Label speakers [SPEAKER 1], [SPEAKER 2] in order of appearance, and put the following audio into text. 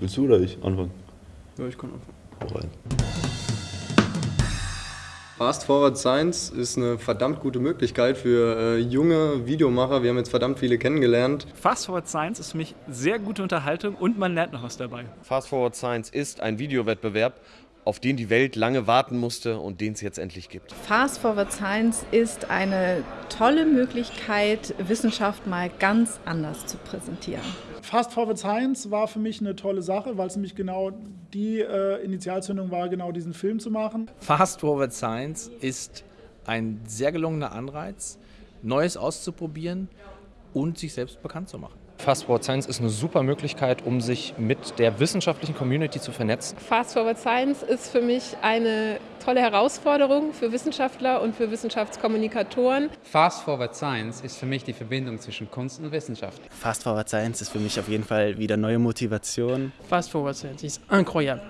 [SPEAKER 1] Willst du oder ich anfangen?
[SPEAKER 2] Ja, ich kann anfangen.
[SPEAKER 1] Hau rein.
[SPEAKER 2] Fast Forward Science ist eine verdammt gute Möglichkeit für äh, junge Videomacher. Wir haben jetzt verdammt viele kennengelernt.
[SPEAKER 3] Fast Forward Science ist für mich sehr gute Unterhaltung und man lernt noch was dabei.
[SPEAKER 4] Fast Forward Science ist ein Videowettbewerb, auf den die Welt lange warten musste und den es jetzt endlich gibt.
[SPEAKER 5] Fast Forward Science ist eine tolle Möglichkeit, Wissenschaft mal ganz anders zu präsentieren.
[SPEAKER 6] Fast Forward Science war für mich eine tolle Sache, weil es nämlich genau die äh, Initialzündung war, genau diesen Film zu machen.
[SPEAKER 7] Fast Forward Science ist ein sehr gelungener Anreiz, Neues auszuprobieren und sich selbst bekannt zu machen.
[SPEAKER 8] Fast Forward Science ist eine super Möglichkeit, um sich mit der wissenschaftlichen Community zu vernetzen.
[SPEAKER 9] Fast Forward Science ist für mich eine tolle Herausforderung für Wissenschaftler und für Wissenschaftskommunikatoren.
[SPEAKER 10] Fast Forward Science ist für mich die Verbindung zwischen Kunst und Wissenschaft.
[SPEAKER 11] Fast Forward Science ist für mich auf jeden Fall wieder neue Motivation.
[SPEAKER 12] Fast Forward Science ist incroyable.